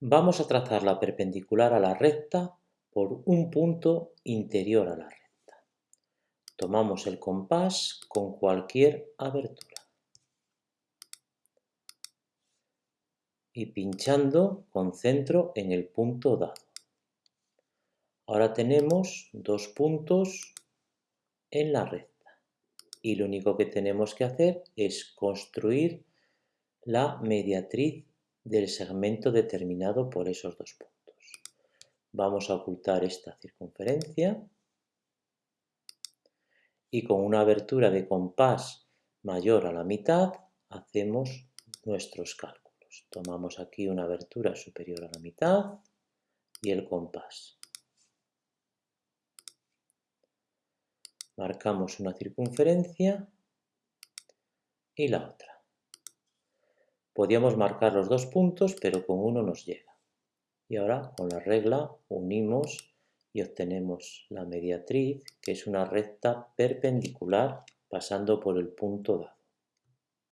Vamos a trazar la perpendicular a la recta por un punto interior a la recta. Tomamos el compás con cualquier abertura. Y pinchando concentro en el punto dado. Ahora tenemos dos puntos en la recta. Y lo único que tenemos que hacer es construir la mediatriz del segmento determinado por esos dos puntos. Vamos a ocultar esta circunferencia y con una abertura de compás mayor a la mitad hacemos nuestros cálculos. Tomamos aquí una abertura superior a la mitad y el compás. Marcamos una circunferencia y la otra. Podíamos marcar los dos puntos, pero con uno nos llega. Y ahora con la regla unimos y obtenemos la mediatriz, que es una recta perpendicular pasando por el punto dado.